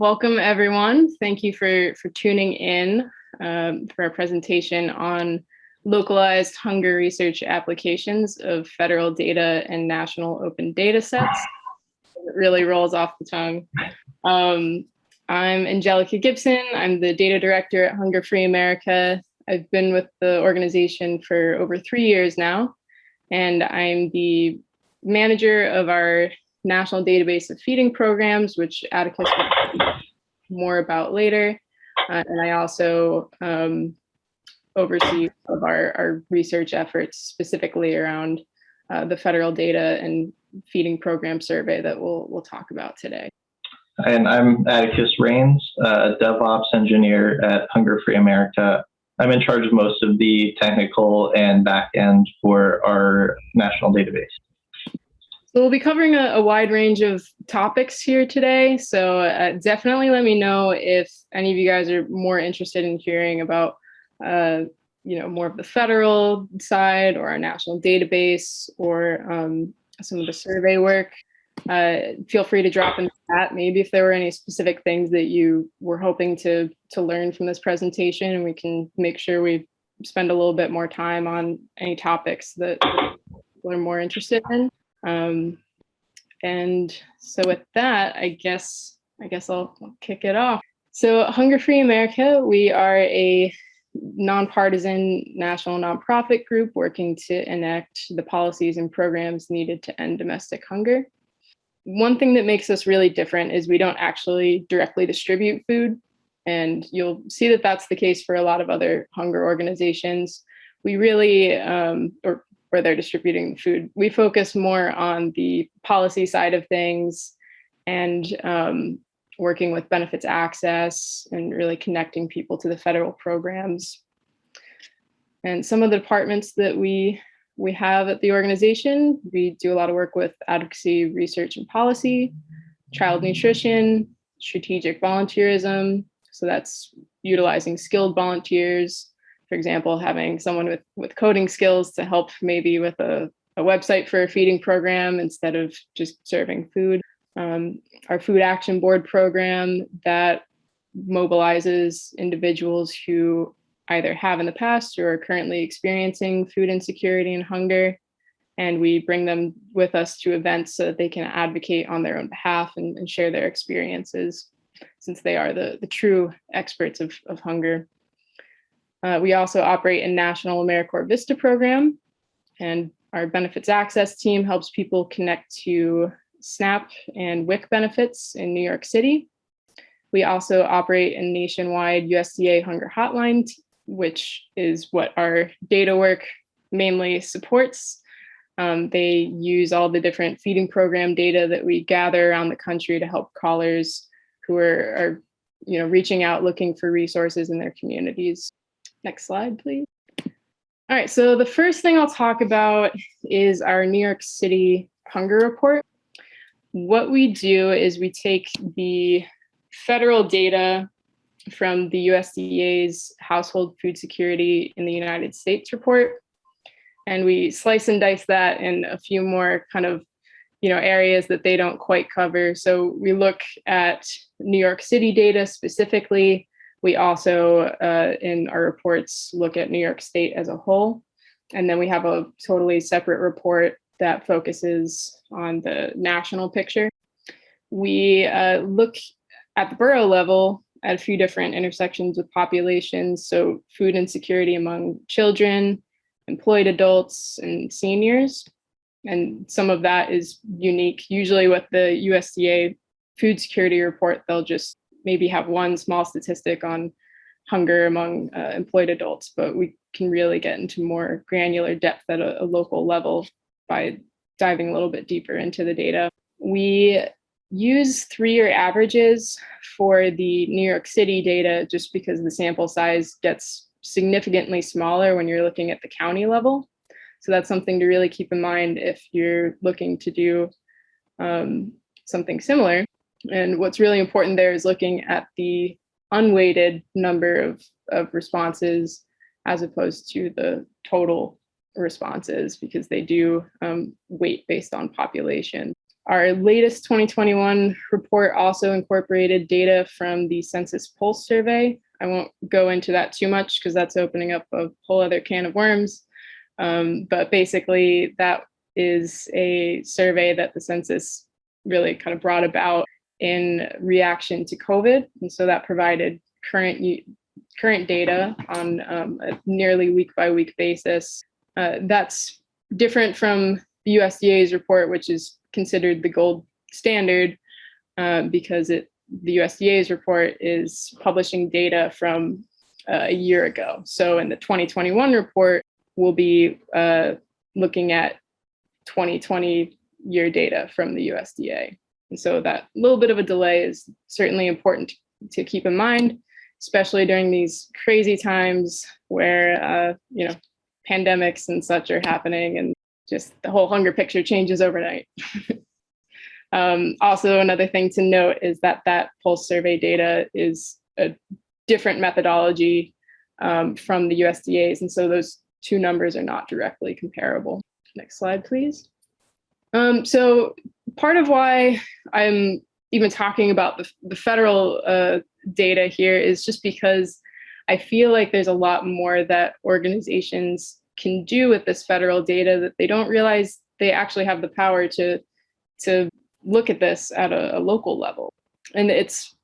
welcome everyone. Thank you for, for tuning in um, for our presentation on localized hunger research applications of federal data and national open data sets. It really rolls off the tongue. Um, I'm Angelica Gibson. I'm the data director at Hunger Free America. I've been with the organization for over three years now, and I'm the manager of our national database of feeding programs, which Atticus more about later. Uh, and I also um, oversee of our, our research efforts specifically around uh, the federal data and feeding program survey that we'll, we'll talk about today. And I'm Atticus Rains, a DevOps engineer at Hunger Free America. I'm in charge of most of the technical and back end for our national database. So we'll be covering a, a, wide range of topics here today. So uh, definitely let me know if any of you guys are more interested in hearing about, uh, you know, more of the federal side or our national database or um, some of the survey work. Uh, feel free to drop in the chat maybe if there were any specific things that you were hoping to to learn from this presentation and we can make sure we spend a little bit more time on any topics that are more interested in. Um, and so with that, I guess, I guess I'll, kick it off. So Hunger Free America, we are a nonpartisan national nonprofit group working to enact the policies and programs needed to end domestic hunger. One thing that makes us really different is we don't actually directly distribute food. And you'll see that that's the case for a lot of other hunger organizations. We really, um, or where they're distributing food. We focus more on the policy side of things and um, working with benefits access and really connecting people to the federal programs. And some of the departments that we we have at the organization, we do a lot of work with advocacy, research and policy, child nutrition, strategic volunteerism. So that's utilizing skilled volunteers, for example, having someone with, with coding skills to help maybe with a, a website for a feeding program instead of just serving food. Um, our food action board program that mobilizes individuals who either have in the past or are currently experiencing food insecurity and hunger. And we bring them with us to events so that they can advocate on their own behalf and, and share their experiences since they are the, the true experts of, of hunger. Uh, we also operate a national AmeriCorps Vista program, and our benefits access team helps people connect to SNAP and WIC benefits in New York City. We also operate a nationwide USDA hunger hotline, which is what our data work mainly supports. Um, they use all the different feeding program data that we gather around the country to help callers who are, are you know, reaching out looking for resources in their communities. Next slide, please. All right, so the first thing I'll talk about is our New York City hunger report. What we do is we take the federal data from the USDA's Household Food Security in the United States report, and we slice and dice that in a few more kind of you know areas that they don't quite cover. So we look at New York City data specifically, we also, uh, in our reports, look at New York State as a whole. And then we have a totally separate report that focuses on the national picture. We uh, look at the borough level at a few different intersections with populations. So food insecurity among children, employed adults, and seniors. And some of that is unique. Usually with the USDA food security report, they'll just maybe have one small statistic on hunger among uh, employed adults, but we can really get into more granular depth at a, a local level by diving a little bit deeper into the data. We use three-year averages for the New York City data just because the sample size gets significantly smaller when you're looking at the county level. So that's something to really keep in mind if you're looking to do um, something similar. And what's really important there is looking at the unweighted number of, of responses as opposed to the total responses because they do um, weight based on population. Our latest 2021 report also incorporated data from the Census Pulse Survey. I won't go into that too much because that's opening up a whole other can of worms. Um, but basically, that is a survey that the census really kind of brought about in reaction to COVID. And so that provided current current data on um, a nearly week by week basis. Uh, that's different from the USDA's report, which is considered the gold standard uh, because it the USDA's report is publishing data from uh, a year ago. So in the 2021 report, we'll be uh, looking at 2020 year data from the USDA. And so that little bit of a delay is certainly important to keep in mind, especially during these crazy times where, uh, you know, pandemics and such are happening and just the whole hunger picture changes overnight. um, also, another thing to note is that that pulse survey data is a different methodology um, from the USDA's. And so those two numbers are not directly comparable. Next slide, please. Um, so part of why I'm even talking about the, the federal uh, data here is just because I feel like there's a lot more that organizations can do with this federal data that they don't realize they actually have the power to to look at this at a, a local level. And it's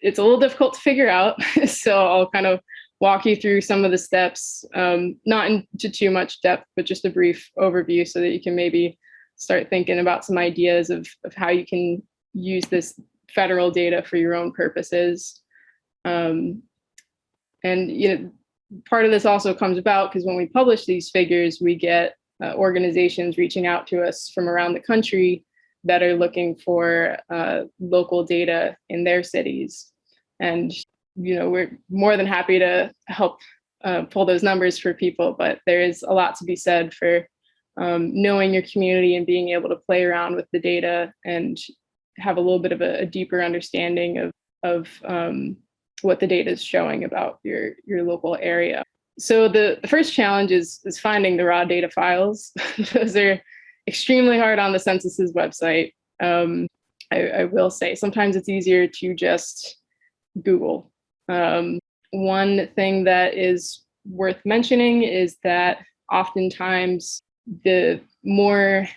it's a little difficult to figure out. so I'll kind of walk you through some of the steps, um, not into too much depth, but just a brief overview so that you can maybe start thinking about some ideas of, of how you can use this federal data for your own purposes. Um, and you know, part of this also comes about because when we publish these figures, we get uh, organizations reaching out to us from around the country that are looking for uh, local data in their cities. And you know, we're more than happy to help uh, pull those numbers for people, but there is a lot to be said for um, knowing your community and being able to play around with the data and have a little bit of a, a deeper understanding of, of um, what the data is showing about your, your local area. So the, the first challenge is, is finding the raw data files. Those are extremely hard on the census's website. Um, I, I will say sometimes it's easier to just Google um, one thing that is worth mentioning is that oftentimes the more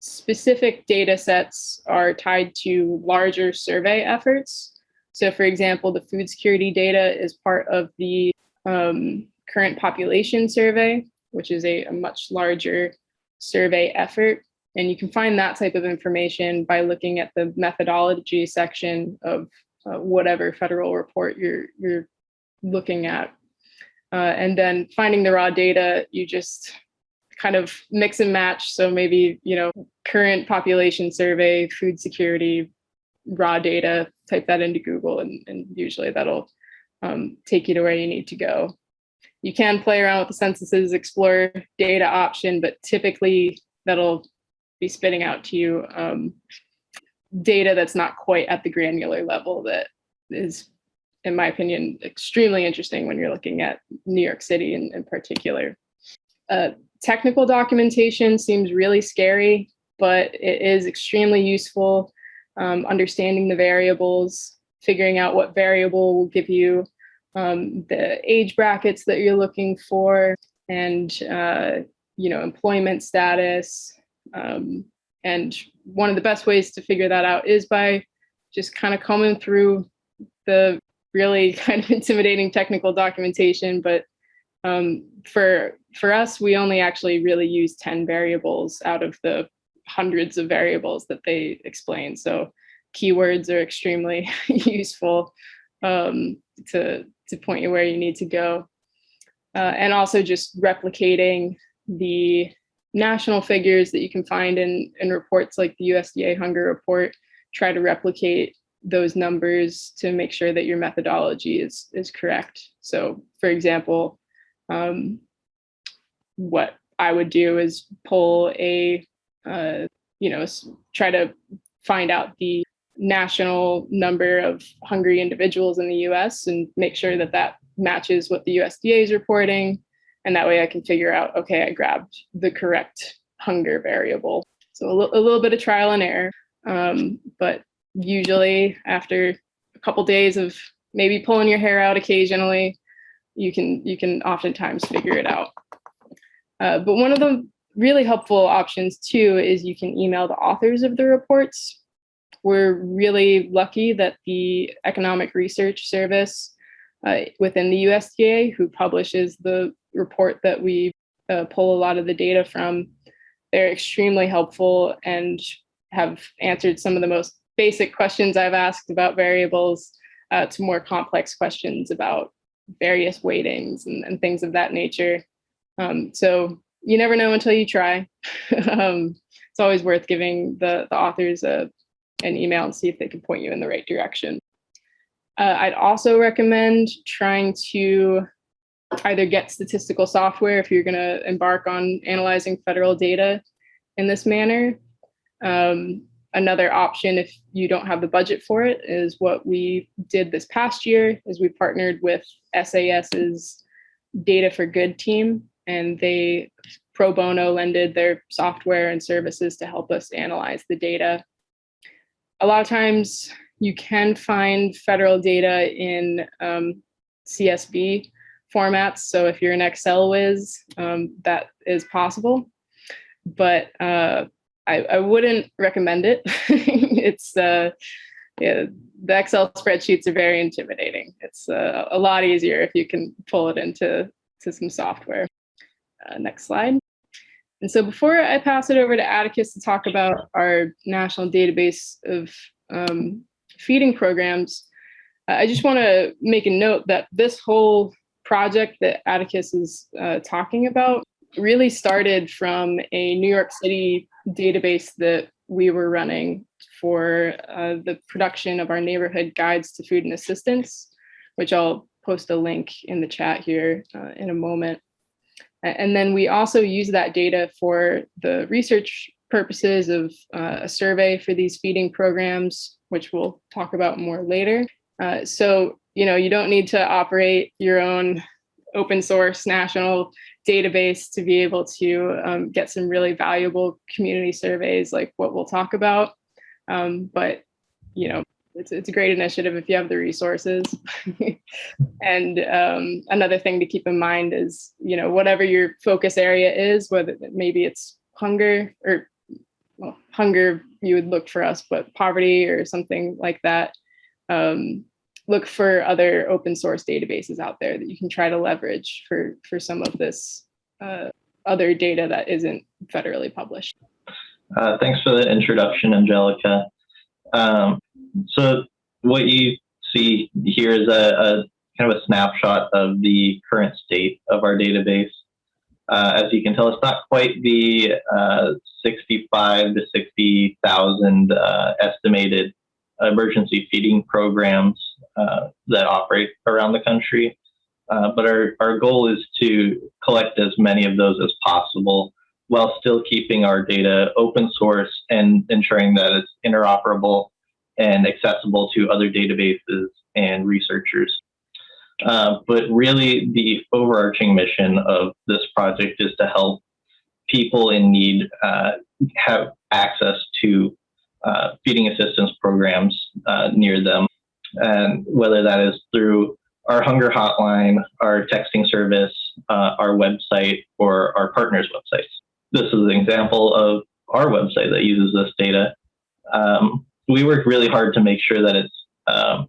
specific data sets are tied to larger survey efforts. So for example, the food security data is part of the um, current population survey, which is a, a much larger survey effort. And you can find that type of information by looking at the methodology section of uh, whatever federal report you're you're looking at. Uh, and then finding the raw data, you just kind of mix and match. So maybe, you know, current population survey, food security, raw data, type that into Google and, and usually that'll um, take you to where you need to go. You can play around with the censuses explore data option, but typically that'll be spitting out to you um, data that's not quite at the granular level that is, in my opinion, extremely interesting when you're looking at New York City in, in particular. Uh, technical documentation seems really scary, but it is extremely useful. Um, understanding the variables, figuring out what variable will give you um, the age brackets that you're looking for, and uh, you know employment status, um, and one of the best ways to figure that out is by just kind of combing through the really kind of intimidating technical documentation. But um, for for us, we only actually really use 10 variables out of the hundreds of variables that they explain. So keywords are extremely useful um, to, to point you where you need to go. Uh, and also just replicating the national figures that you can find in, in reports like the USDA hunger report, try to replicate those numbers to make sure that your methodology is, is correct. So for example, um, what I would do is pull a, uh, you know, try to find out the national number of hungry individuals in the US and make sure that that matches what the USDA is reporting and that way I can figure out, okay, I grabbed the correct hunger variable. So a, a little bit of trial and error. Um, but usually after a couple days of maybe pulling your hair out occasionally, you can you can oftentimes figure it out. Uh, but one of the really helpful options too is you can email the authors of the reports. We're really lucky that the Economic Research Service uh, within the USDA, who publishes the report that we uh, pull a lot of the data from, they're extremely helpful and have answered some of the most basic questions I've asked about variables uh, to more complex questions about various weightings and, and things of that nature. Um, so you never know until you try. um, it's always worth giving the, the authors a, an email and see if they can point you in the right direction. Uh, I'd also recommend trying to either get statistical software if you're going to embark on analyzing federal data in this manner. Um, another option if you don't have the budget for it is what we did this past year is we partnered with SAS's Data for Good team and they pro bono lended their software and services to help us analyze the data. A lot of times you can find federal data in um, CSV formats. So if you're an Excel whiz, um, that is possible. But uh, I, I, wouldn't recommend it. it's uh, yeah, the Excel spreadsheets are very intimidating. It's uh, a lot easier if you can pull it into to some software. Uh, next slide. And so before I pass it over to Atticus to talk about our national database of um, feeding programs, uh, I just want to make a note that this whole project that Atticus is uh, talking about really started from a New York City database that we were running for uh, the production of our neighborhood guides to food and assistance, which I'll post a link in the chat here uh, in a moment. And then we also use that data for the research purposes of uh, a survey for these feeding programs, which we'll talk about more later. Uh, so, you know, you don't need to operate your own open source national database to be able to um, get some really valuable community surveys like what we'll talk about. Um, but, you know, it's, it's a great initiative if you have the resources. and um, another thing to keep in mind is, you know, whatever your focus area is, whether maybe it's hunger or well, hunger, you would look for us, but poverty or something like that. Um, look for other open source databases out there that you can try to leverage for, for some of this uh, other data that isn't federally published. Uh, thanks for the introduction, Angelica. Um, so what you see here is a, a, kind of a snapshot of the current state of our database. Uh, as you can tell, it's not quite the uh, 65 to 60,000 uh, estimated emergency feeding programs uh, that operate around the country. Uh, but our, our goal is to collect as many of those as possible while still keeping our data open source and ensuring that it's interoperable and accessible to other databases and researchers. Uh, but really, the overarching mission of this project is to help people in need uh, have access to uh, feeding assistance programs uh, near them, and whether that is through our hunger hotline, our texting service, uh, our website, or our partners' websites. This is an example of our website that uses this data. Um, we work really hard to make sure that it's um,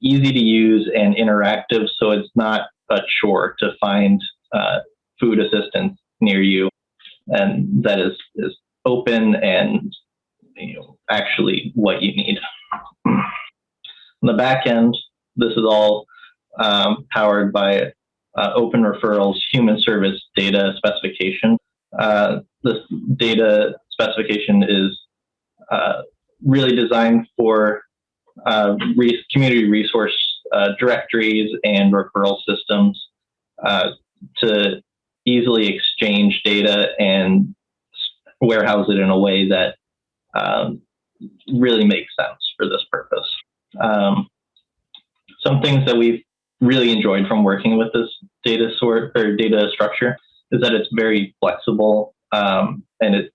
easy to use and interactive so it's not a chore to find uh, food assistance near you and that is, is open and you know, actually what you need. On the back end, this is all um, powered by uh, Open Referral's Human Service Data Specification. Uh, this data specification is uh, really designed for uh, re community resource uh, directories and referral systems uh, to easily exchange data and warehouse it in a way that um, really makes sense for this purpose. Um, some things that we've really enjoyed from working with this data sort or data structure is that it's very flexible um, and it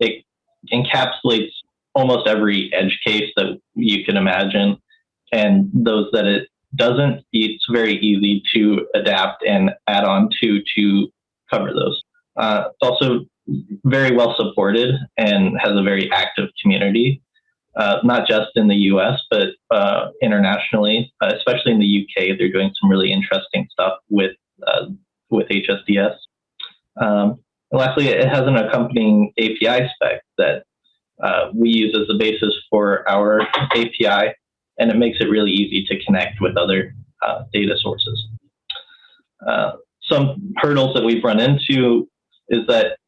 it encapsulates almost every edge case that you can imagine. And those that it doesn't, it's very easy to adapt and add on to to cover those. Uh, it's also very well supported and has a very active community, uh, not just in the US, but uh, internationally, uh, especially in the UK. They're doing some really interesting stuff with, uh, with HSDS. Um, and lastly, it has an accompanying API spec that uh, we use as the basis for our API, and it makes it really easy to connect with other uh, data sources. Some hurdles that we've run into is that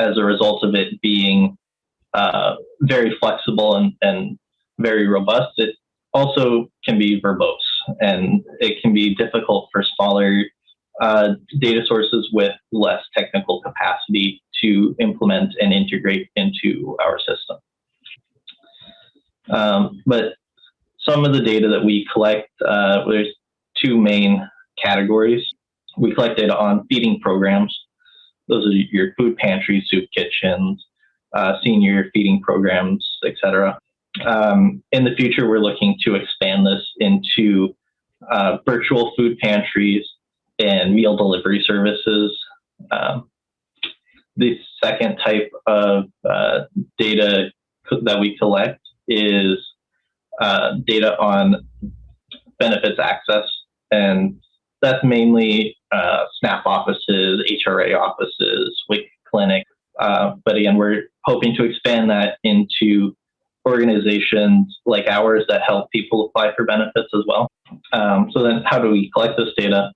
as a result of it being uh, very flexible and, and very robust, it also can be verbose and it can be difficult for smaller uh, data sources with less technical capacity to implement and integrate into our system. Um, but some of the data that we collect, uh, there's two main categories. We collect data on feeding programs. Those are your food pantries, soup kitchens, uh, senior feeding programs, etc. Um, in the future, we're looking to expand this into uh, virtual food pantries and meal delivery services. Um, the second type of uh, data that we collect is uh, data on benefits access, and that's mainly uh, SNAP offices, HRA offices, WIC clinic. Uh, but again, we're hoping to expand that into organizations like ours that help people apply for benefits as well. Um, so then how do we collect this data?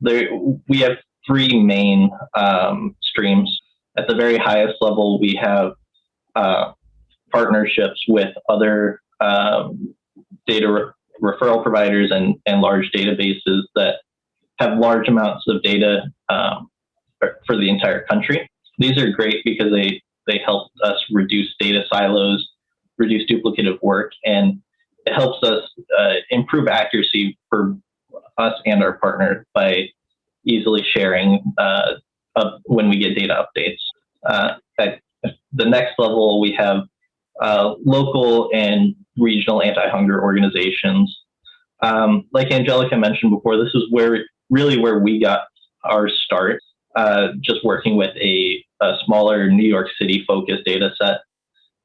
There, we have three main um, streams. At the very highest level, we have uh, partnerships with other um, data re referral providers and, and large databases that have large amounts of data um, for the entire country. These are great because they, they help us reduce data silos, reduce duplicative work, and it helps us uh, improve accuracy for us and our partner by easily sharing uh, when we get data updates. Uh, at the next level, we have uh, local and regional anti-hunger organizations. Um, like Angelica mentioned before, this is where really where we got our start, uh, just working with a, a smaller New York City focused data set.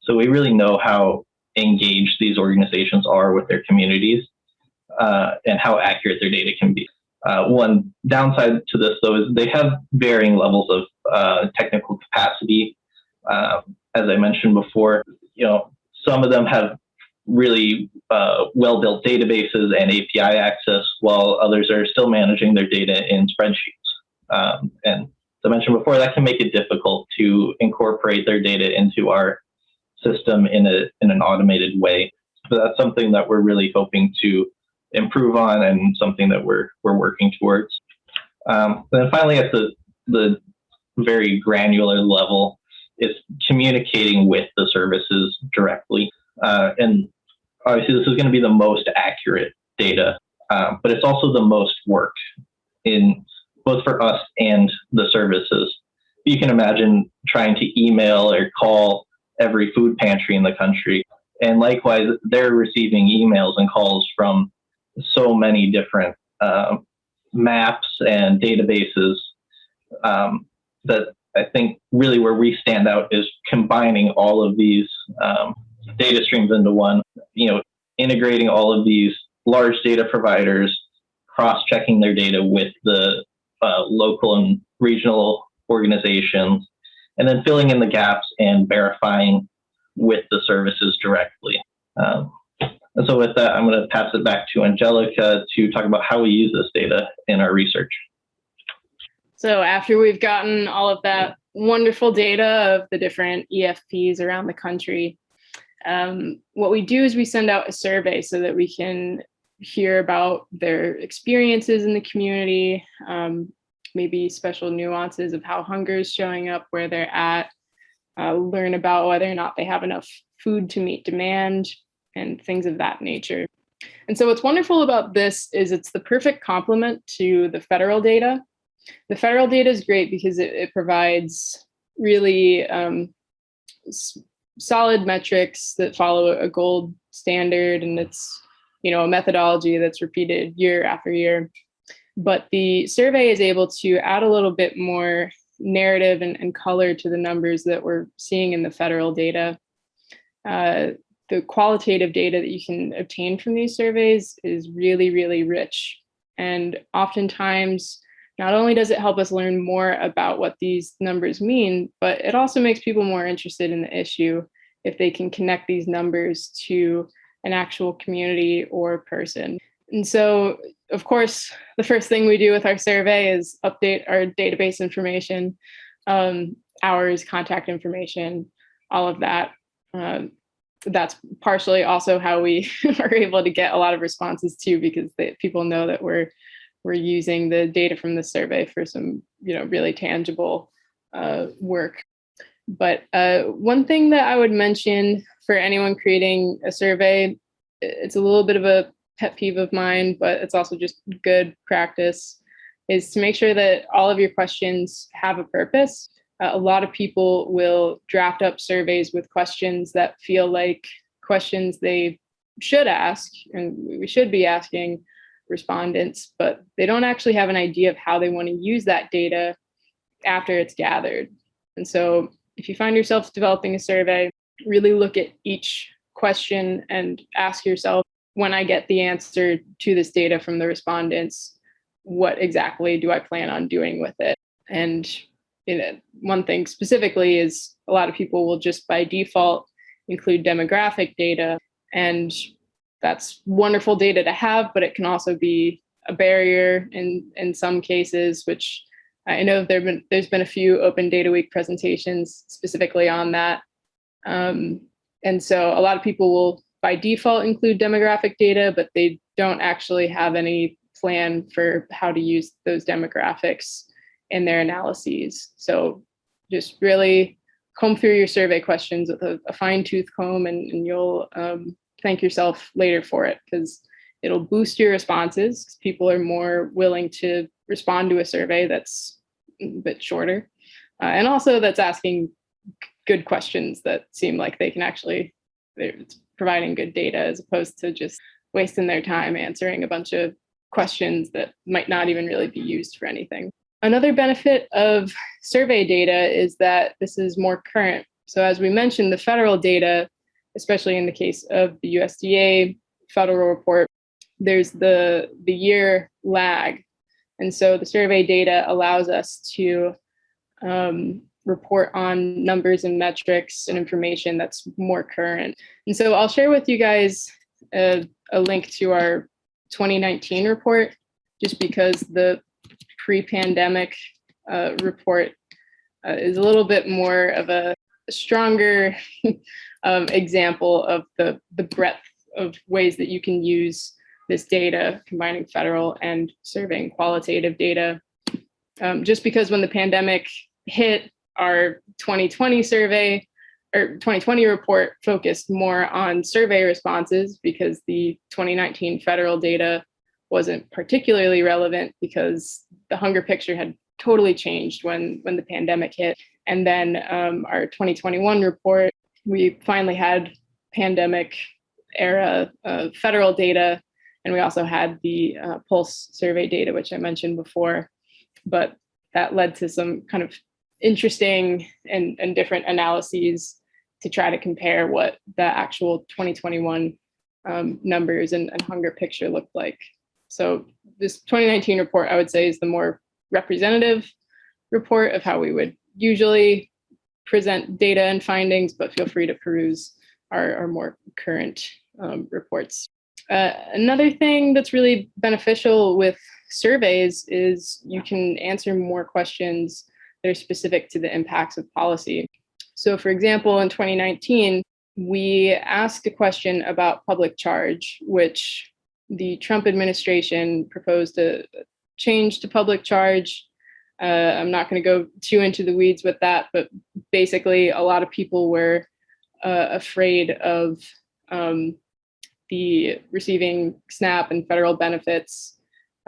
So we really know how engaged these organizations are with their communities uh, and how accurate their data can be. Uh, one downside to this, though, is they have varying levels of uh, technical capacity. Um, as I mentioned before, you know, some of them have really uh, well-built databases and API access, while others are still managing their data in spreadsheets. Um, and I mentioned before, that can make it difficult to incorporate their data into our system in a in an automated way. So that's something that we're really hoping to improve on, and something that we're we're working towards. Um, and then finally, at the the very granular level, it's communicating with the services directly. Uh, and obviously, this is going to be the most accurate data, um, but it's also the most work in both for us and the services. You can imagine trying to email or call every food pantry in the country. And likewise, they're receiving emails and calls from so many different uh, maps and databases um, that I think really where we stand out is combining all of these um, data streams into one, you know, integrating all of these large data providers, cross-checking their data with the uh, local and regional organizations, and then filling in the gaps and verifying with the services directly. Um, and so with that, I'm going to pass it back to Angelica to talk about how we use this data in our research. So after we've gotten all of that wonderful data of the different EFPs around the country, um, what we do is we send out a survey so that we can hear about their experiences in the community, um, maybe special nuances of how hunger is showing up where they're at, uh, learn about whether or not they have enough food to meet demand and things of that nature. And so what's wonderful about this is it's the perfect complement to the federal data. The federal data is great because it, it provides really um, solid metrics that follow a gold standard and it's you know a methodology that's repeated year after year. But the survey is able to add a little bit more narrative and, and color to the numbers that we're seeing in the federal data. Uh, the qualitative data that you can obtain from these surveys is really really rich. And oftentimes not only does it help us learn more about what these numbers mean, but it also makes people more interested in the issue if they can connect these numbers to an actual community or person. And so, of course, the first thing we do with our survey is update our database information, um, hours, contact information, all of that. Um, that's partially also how we are able to get a lot of responses too, because they, people know that we're we're using the data from the survey for some, you know, really tangible uh, work. But uh, one thing that I would mention for anyone creating a survey, it's a little bit of a pet peeve of mine, but it's also just good practice, is to make sure that all of your questions have a purpose. Uh, a lot of people will draft up surveys with questions that feel like questions they should ask and we should be asking, respondents, but they don't actually have an idea of how they want to use that data after it's gathered. And so if you find yourself developing a survey, really look at each question and ask yourself, when I get the answer to this data from the respondents, what exactly do I plan on doing with it? And you know, one thing specifically is a lot of people will just by default include demographic data. And that's wonderful data to have, but it can also be a barrier in, in some cases, which I know there been, there's been a few Open Data Week presentations specifically on that. Um, and so a lot of people will by default include demographic data, but they don't actually have any plan for how to use those demographics in their analyses. So just really comb through your survey questions with a, a fine tooth comb and, and you'll um, thank yourself later for it because it'll boost your responses. Because people are more willing to respond to a survey that's a bit shorter. Uh, and also that's asking good questions that seem like they can actually, they're providing good data as opposed to just wasting their time answering a bunch of questions that might not even really be used for anything. Another benefit of survey data is that this is more current. So as we mentioned, the federal data especially in the case of the USDA federal report, there's the, the year lag. And so the survey data allows us to um, report on numbers and metrics and information that's more current. And so I'll share with you guys a, a link to our 2019 report, just because the pre-pandemic uh, report uh, is a little bit more of a stronger um, example of the, the breadth of ways that you can use this data, combining federal and surveying qualitative data. Um, just because when the pandemic hit, our 2020 survey or 2020 report focused more on survey responses because the 2019 federal data wasn't particularly relevant because the hunger picture had totally changed when when the pandemic hit. And then um, our 2021 report we finally had pandemic era uh, federal data, and we also had the uh, pulse survey data, which I mentioned before. But that led to some kind of interesting and, and different analyses to try to compare what the actual 2021 um, numbers and, and hunger picture looked like. So this 2019 report, I would say, is the more representative report of how we would usually present data and findings, but feel free to peruse our, our more current um, reports. Uh, another thing that's really beneficial with surveys is you can answer more questions that are specific to the impacts of policy. So for example, in 2019, we asked a question about public charge, which the Trump administration proposed a change to public charge uh, I'm not going to go too into the weeds with that, but basically a lot of people were uh, afraid of um, receiving SNAP and federal benefits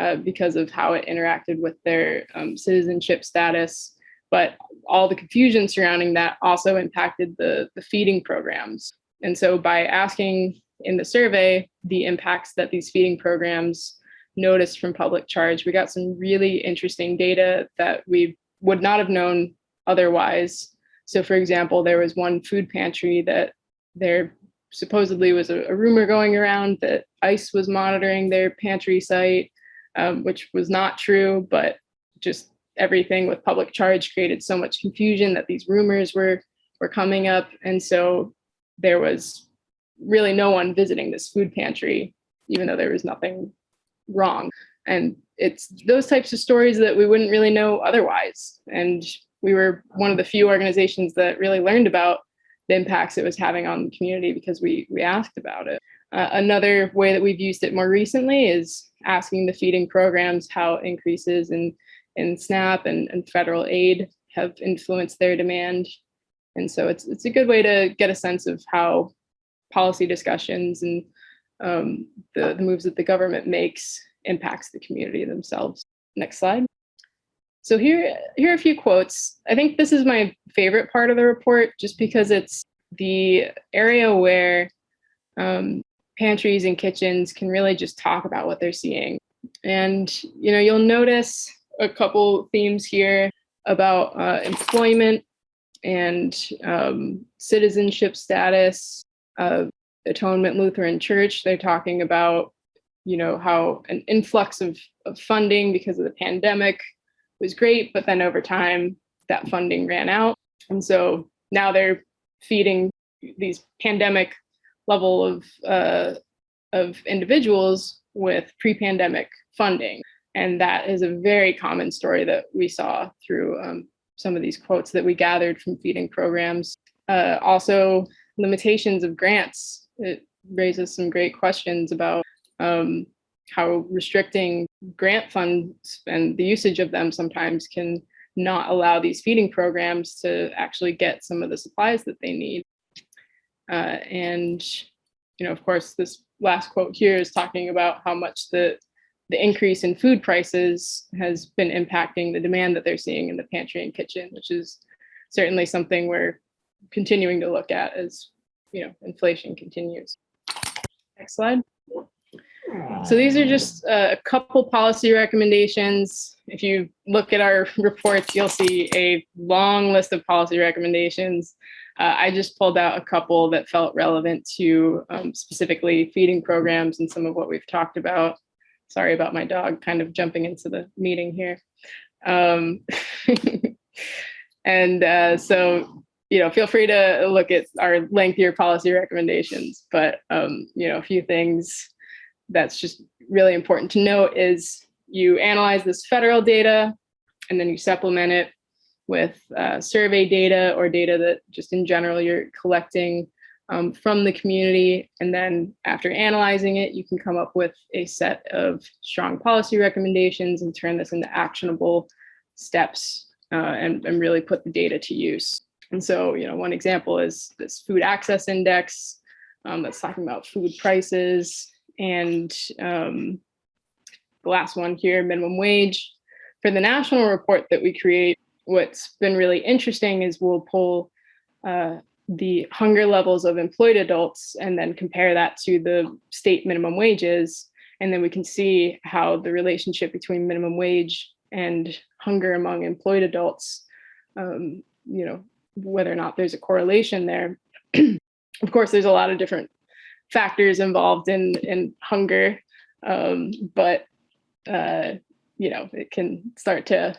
uh, because of how it interacted with their um, citizenship status. but all the confusion surrounding that also impacted the, the feeding programs. And so by asking in the survey the impacts that these feeding programs noticed from public charge, we got some really interesting data that we would not have known otherwise. So for example, there was one food pantry that there supposedly was a, a rumor going around that ICE was monitoring their pantry site, um, which was not true, but just everything with public charge created so much confusion that these rumors were were coming up. And so there was really no one visiting this food pantry, even though there was nothing wrong. And it's those types of stories that we wouldn't really know otherwise. And we were one of the few organizations that really learned about the impacts it was having on the community because we we asked about it. Uh, another way that we've used it more recently is asking the feeding programs how increases in in SNAP and, and federal aid have influenced their demand. And so it's it's a good way to get a sense of how policy discussions and um, the, the moves that the government makes impacts the community themselves. Next slide. So here, here are a few quotes. I think this is my favorite part of the report, just because it's the area where um, pantries and kitchens can really just talk about what they're seeing. And you know, you'll notice a couple themes here about uh, employment and um, citizenship status of Atonement Lutheran Church. They're talking about, you know, how an influx of, of funding because of the pandemic was great, but then over time that funding ran out. And so now they're feeding these pandemic level of, uh, of individuals with pre-pandemic funding. And that is a very common story that we saw through um, some of these quotes that we gathered from feeding programs. Uh, also, limitations of grants. It raises some great questions about um, how restricting grant funds and the usage of them sometimes can not allow these feeding programs to actually get some of the supplies that they need. Uh, and, you know, of course, this last quote here is talking about how much the the increase in food prices has been impacting the demand that they're seeing in the pantry and kitchen, which is certainly something we're continuing to look at as you know inflation continues. Next slide. So these are just a couple policy recommendations. If you look at our reports, you'll see a long list of policy recommendations. Uh, I just pulled out a couple that felt relevant to um, specifically feeding programs and some of what we've talked about. Sorry about my dog kind of jumping into the meeting here. Um, and uh, so, you know, feel free to look at our lengthier policy recommendations, but, um, you know, a few things that's just really important to note is you analyze this federal data and then you supplement it with uh, survey data or data that just in general you're collecting um, from the community. And then after analyzing it, you can come up with a set of strong policy recommendations and turn this into actionable steps uh, and, and really put the data to use. And so, you know, one example is this food access index um, that's talking about food prices and um, the last one here, minimum wage. For the national report that we create, what's been really interesting is we'll pull uh, the hunger levels of employed adults and then compare that to the state minimum wages. And then we can see how the relationship between minimum wage and hunger among employed adults, um, you know, whether or not there's a correlation there. of course, there's a lot of different factors involved in, in hunger, um, but, uh, you know, it can start to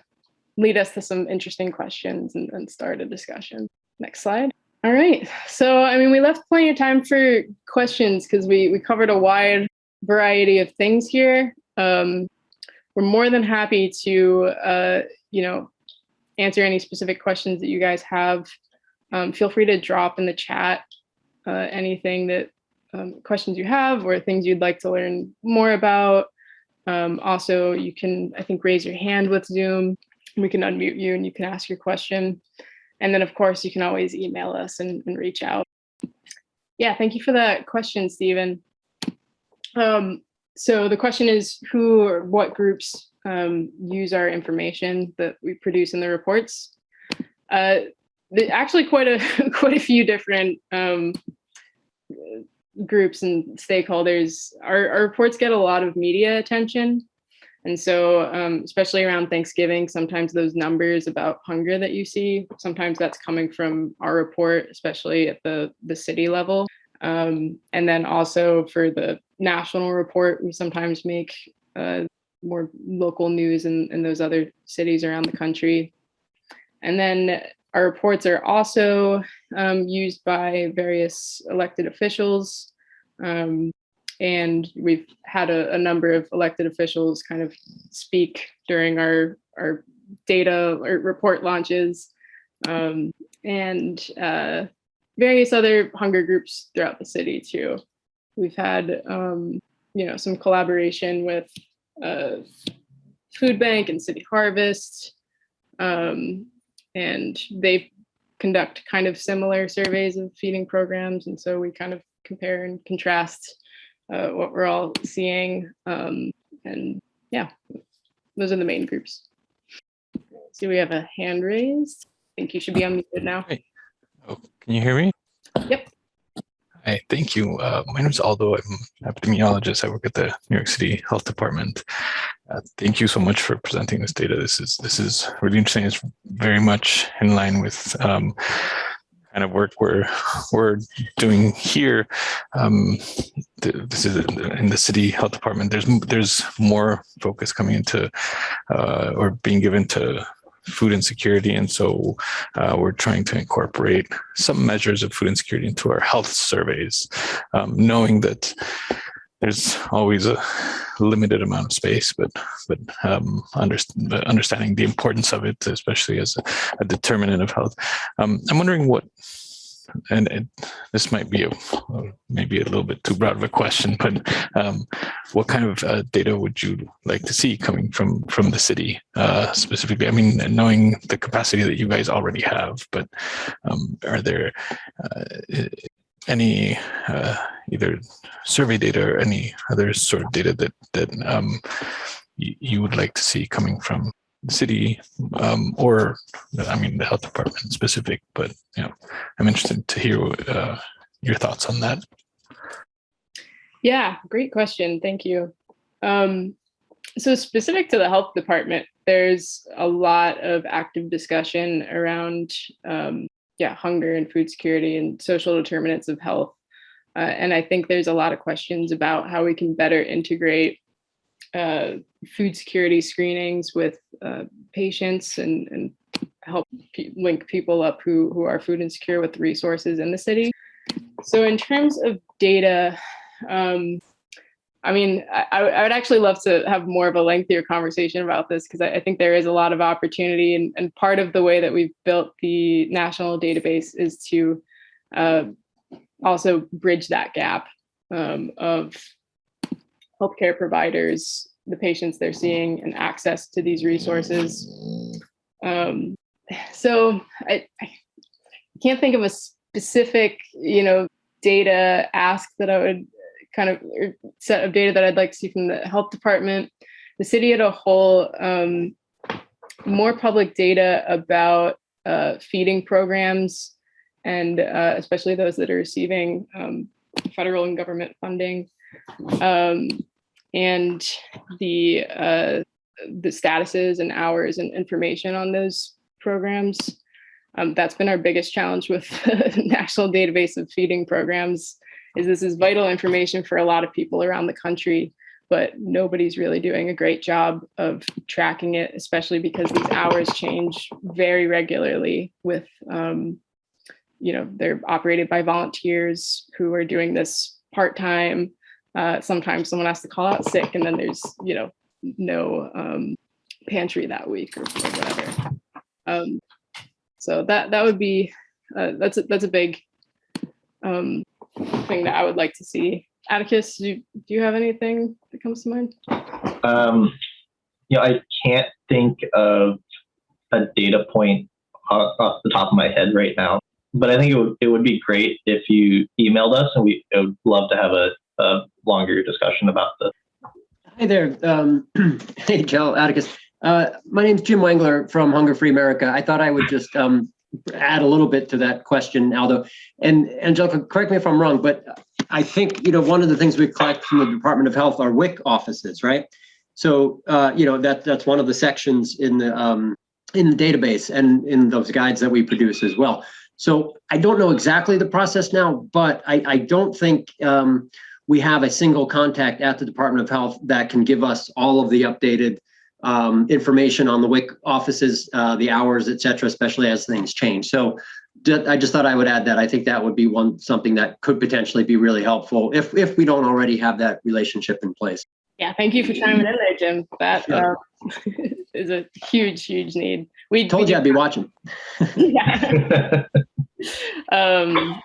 lead us to some interesting questions and, and start a discussion. Next slide. All right. So, I mean, we left plenty of time for questions because we, we covered a wide variety of things here. Um, we're more than happy to, uh, you know, answer any specific questions that you guys have. Um, feel free to drop in the chat uh, anything that um, questions you have or things you'd like to learn more about. Um, also, you can, I think, raise your hand with Zoom. We can unmute you and you can ask your question. And then of course you can always email us and, and reach out. Yeah, thank you for that question, Stephen. Um, so the question is who or what groups um, use our information that we produce in the reports? Uh, actually, quite a quite a few different um, groups and stakeholders. Our, our reports get a lot of media attention. And so, um, especially around Thanksgiving, sometimes those numbers about hunger that you see, sometimes that's coming from our report, especially at the, the city level. Um, and then also for the national report, we sometimes make uh, more local news in, in those other cities around the country. And then our reports are also um, used by various elected officials. Um, and we've had a, a, number of elected officials kind of speak during our, our data or report launches um, and uh, various other hunger groups throughout the city too. We've had, um, you know, some collaboration with uh, Food Bank and City Harvest, um, and they conduct kind of similar surveys of feeding programs. And so we kind of compare and contrast uh, what we're all seeing. Um, and yeah, those are the main groups. See, we have a hand raised. I think you should be unmuted now. Hey. Oh, can you hear me? Hi, thank you. Uh, my name is Aldo. I'm an epidemiologist. I work at the New York City Health Department. Uh, thank you so much for presenting this data. This is this is really interesting. It's very much in line with um, kind of work we're we're doing here. Um, this is in the city health department. There's there's more focus coming into uh, or being given to food insecurity. And so uh, we're trying to incorporate some measures of food insecurity into our health surveys, um, knowing that there's always a limited amount of space, but but um, under, understanding the importance of it, especially as a, a determinant of health. Um, I'm wondering what and this might be a maybe a little bit too broad of a question, but um, what kind of uh, data would you like to see coming from from the city uh, specifically? I mean, knowing the capacity that you guys already have, but um, are there uh, any uh, either survey data or any other sort of data that that um, you would like to see coming from city um, or I mean the health department specific, but you know, I'm interested to hear uh, your thoughts on that. Yeah, great question. Thank you. Um, so specific to the health department, there's a lot of active discussion around um, yeah, hunger and food security and social determinants of health. Uh, and I think there's a lot of questions about how we can better integrate uh, food security screenings with uh, patients and, and help pe link people up who, who are food insecure with resources in the city. So in terms of data, um, I mean, I, I, would actually love to have more of a lengthier conversation about this because I, I, think there is a lot of opportunity and, and, part of the way that we've built the national database is to uh, also bridge that gap um, of healthcare providers, the patients they're seeing, and access to these resources. Um, so I, I, can't think of a specific, you know, data ask that I would kind of set of data that I'd like to see from the health department. The city as a whole, um, more public data about uh, feeding programs and uh, especially those that are receiving um, federal and government funding um, and the uh, the statuses and hours and information on those programs. Um, that's been our biggest challenge with the national database of feeding programs is this is vital information for a lot of people around the country, but nobody's really doing a great job of tracking it, especially because these hours change very regularly with, um, you know, they're operated by volunteers who are doing this part-time uh, sometimes someone has to call out sick and then there's, you know, no um, pantry that week or, or whatever. Um, so that that would be, uh, that's, a, that's a big um, thing that I would like to see. Atticus, do you, do you have anything that comes to mind? Um, you know, I can't think of a data point off the top of my head right now, but I think it would, it would be great if you emailed us and we would love to have a, a longer discussion about this. Hi there. Um, hey, Joe, Atticus. Uh, my name is Jim Wengler from Hunger Free America. I thought I would just um, add a little bit to that question, Aldo. And Angelica, correct me if I'm wrong, but I think, you know, one of the things we collect from the Department of Health are WIC offices, right? So, uh, you know, that that's one of the sections in the um, in the database and in those guides that we produce as well. So I don't know exactly the process now, but I, I don't think um, we have a single contact at the Department of Health that can give us all of the updated um, information on the WIC offices, uh, the hours, et cetera, especially as things change. So I just thought I would add that. I think that would be one something that could potentially be really helpful if if we don't already have that relationship in place. Yeah, thank you for chiming in there, Jim. That Sure. um, is a huge, huge need. We Told we you I'd be watching. yeah. um,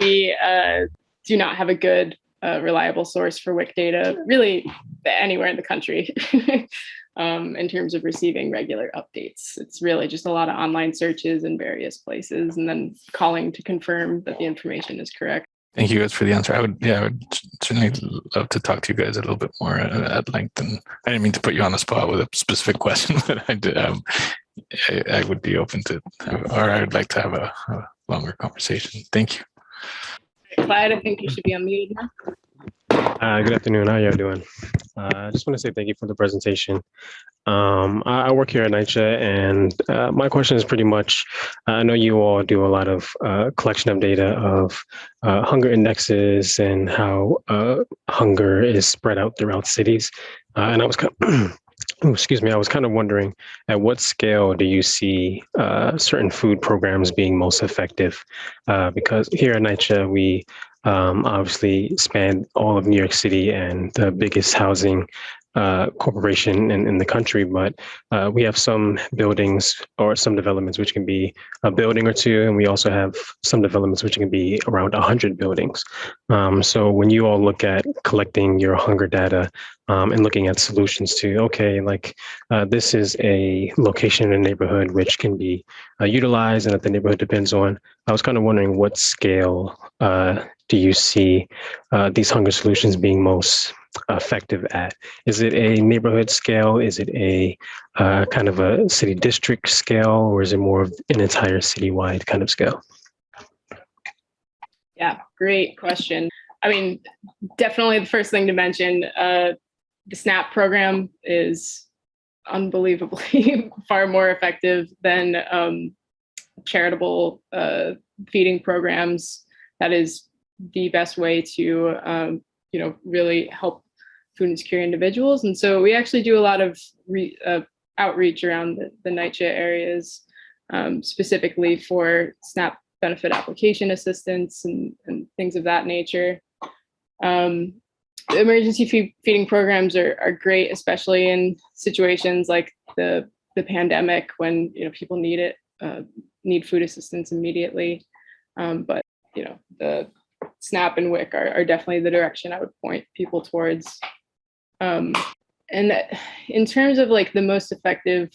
we uh, do not have a good, uh, reliable source for WIC data, really anywhere in the country, um, in terms of receiving regular updates. It's really just a lot of online searches in various places and then calling to confirm that the information is correct. Thank you guys for the answer. I would, yeah, I would certainly love to talk to you guys a little bit more uh, at length. And I didn't mean to put you on the spot with a specific question, but I did. Um, I, I would be open to, or I would like to have a, a longer conversation. Thank you. I think you should be unmuted now. Uh, good afternoon. How y'all doing? Uh, I just want to say thank you for the presentation. Um, I, I work here at NYCHA, and uh, my question is pretty much: I know you all do a lot of uh, collection of data of uh, hunger indexes and how uh, hunger is spread out throughout cities. Uh, and I was kind of, excuse me, I was kind of wondering at what scale do you see uh, certain food programs being most effective? Uh, because here at NYCHA, we um, obviously span all of New York City and the biggest housing uh, corporation in, in the country, but uh, we have some buildings or some developments which can be a building or two, and we also have some developments which can be around 100 buildings. Um, so when you all look at collecting your hunger data um, and looking at solutions to, okay, like uh, this is a location in a neighborhood which can be uh, utilized and that the neighborhood depends on, I was kind of wondering what scale uh, do you see these hunger solutions being most effective at? Is it a neighborhood scale? Is it a uh, kind of a city district scale, or is it more of an entire citywide kind of scale? Yeah, great question. I mean, definitely the first thing to mention, uh, the SNAP program is unbelievably far more effective than um, charitable uh, feeding programs. That is the best way to, um, you know, really help food insecure individuals. And so we actually do a lot of re, uh, outreach around the, the NYCHA areas, um, specifically for SNAP benefit application assistance and, and things of that nature. Um, emergency feed, feeding programs are, are great, especially in situations like the, the pandemic when you know people need it, uh, need food assistance immediately. Um, but you know the SNAP and WIC are, are definitely the direction I would point people towards. Um, and in terms of like the most effective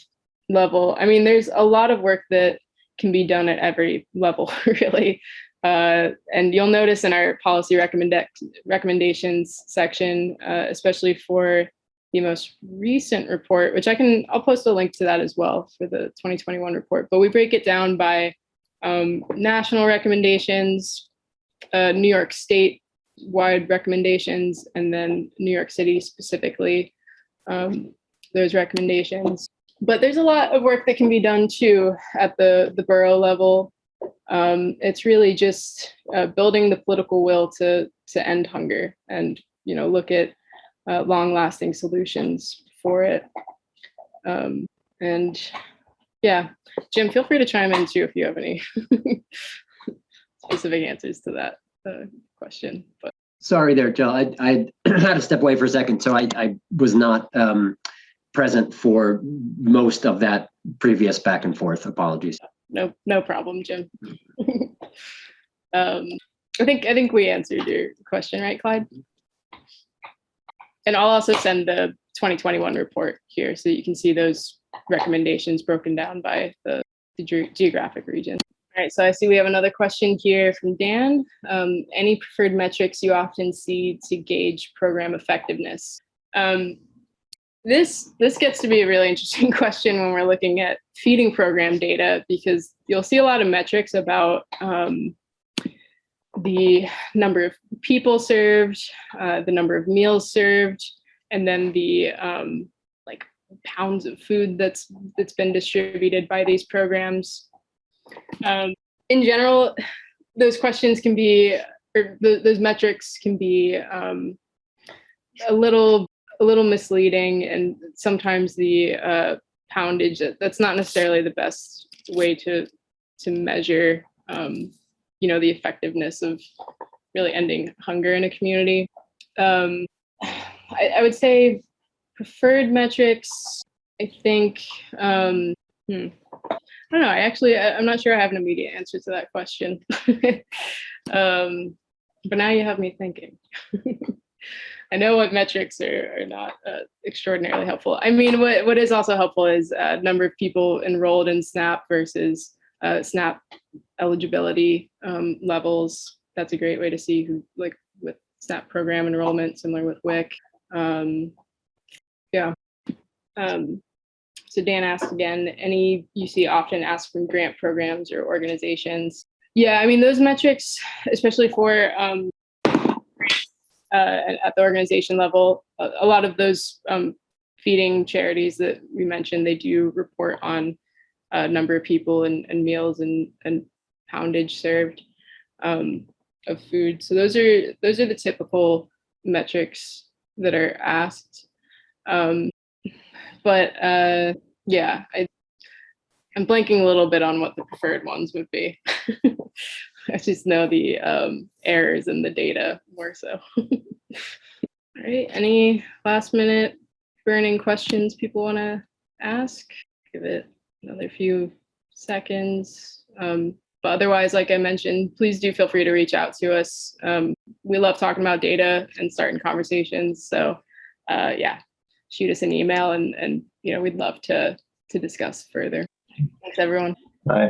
level, I mean, there's a lot of work that can be done at every level, really. Uh, and you'll notice in our policy recommend recommendations section, uh, especially for the most recent report, which I can, I'll post a link to that as well for the 2021 report, but we break it down by um, national recommendations, uh, New York State wide recommendations, and then New York City specifically, um, those recommendations. But there's a lot of work that can be done too at the, the borough level. Um, it's really just uh, building the political will to, to end hunger and, you know, look at uh, long lasting solutions for it. Um, and yeah, Jim, feel free to chime in too if you have any specific answers to that uh, question. But Sorry there, Jill. I, I had to step away for a second, so I, I was not um, present for most of that previous back and forth. Apologies. no, no problem, Jim. um, I think I think we answered your question, right, Clyde? And I'll also send the 2021 report here so you can see those recommendations broken down by the, the ge- geographic region. All right, so I see we have another question here from Dan. Um, any preferred metrics you often see to gauge program effectiveness? Um, this this gets to be a really interesting question when we're looking at feeding program data because you'll see a lot of metrics about um, the number of people served, uh, the number of meals served, and then the um, like pounds of food that's that's been distributed by these programs. Um, in general, those questions can be, or th- those metrics can be um, a little a little misleading, and sometimes the uh, poundage that's not necessarily the best way to to measure um, you know the effectiveness of really ending hunger in a community. Um, I, I would say preferred metrics. I think. Um, hmm, don't know. I actually, I, I'm not sure I have an immediate answer to that question. um, but now you have me thinking. I know what metrics are, are not uh, extraordinarily helpful. I mean, what, what is also helpful is uh, number of people enrolled in SNAP versus uh, SNAP eligibility um, levels. That's a great way to see who, like with SNAP program enrollment, similar with WIC. Um, yeah. Um, so Dan asked again, any you see often asked from grant programs or organizations. Yeah, I mean, those metrics, especially for um, uh, at the organization level, a, a lot of those um, feeding charities that we mentioned, they do report on uh, number of people and, and meals and, and poundage served um, of food. So those are those are the typical metrics that are asked. Um, but uh, yeah, I, I'm blanking a little bit on what the preferred ones would be. I just know the um, errors in the data more so. All right, any last minute burning questions people want to ask? Give it another few seconds. Um, but otherwise, like I mentioned, please do feel free to reach out to us. Um, we love talking about data and starting conversations. So uh, yeah, shoot us an email and, and you know, we'd love to, to discuss further. Thanks, everyone. Bye.